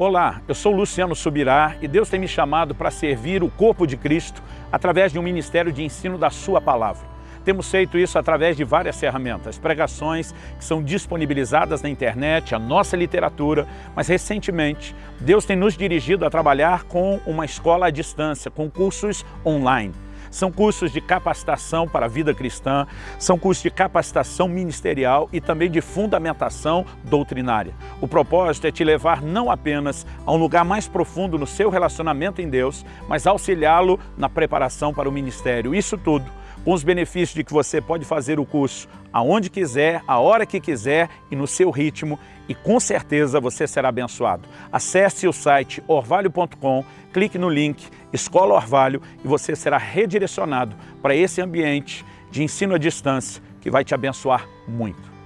Olá, eu sou Luciano Subirá e Deus tem me chamado para servir o corpo de Cristo através de um ministério de ensino da sua palavra. Temos feito isso através de várias ferramentas, pregações que são disponibilizadas na internet, a nossa literatura, mas recentemente Deus tem nos dirigido a trabalhar com uma escola à distância, com cursos online. São cursos de capacitação para a vida cristã, são cursos de capacitação ministerial e também de fundamentação doutrinária. O propósito é te levar não apenas a um lugar mais profundo no seu relacionamento em Deus, mas auxiliá-lo na preparação para o ministério. Isso tudo com os benefícios de que você pode fazer o curso aonde quiser, a hora que quiser e no seu ritmo e com certeza você será abençoado. Acesse o site orvalho.com, clique no link Escola Orvalho e você será redirecionado para esse ambiente de ensino à distância que vai te abençoar muito.